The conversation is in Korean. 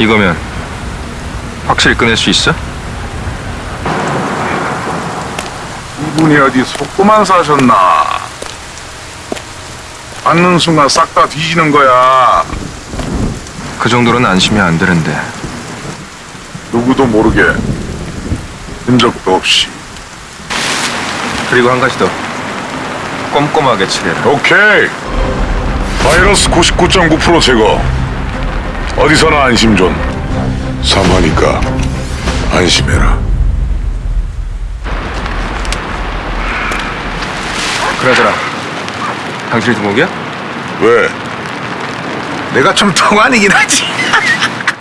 이거면 확실히 꺼낼 수 있어? 이분이 어디 속고만 사셨나? 받는 순간 싹 다 뒤지는 거야. 그 정도로는 안심이 안 되는데 누구도 모르게 흔적도 없이. 그리고 한 가지 더 꼼꼼하게 처리해라 오케이. 바이러스 99.9% 제거. 어디서나 안심존. 삼하니까 안심해라. 그러더라 당신이 두목이야? 왜? 내가 좀 동안이긴 하지.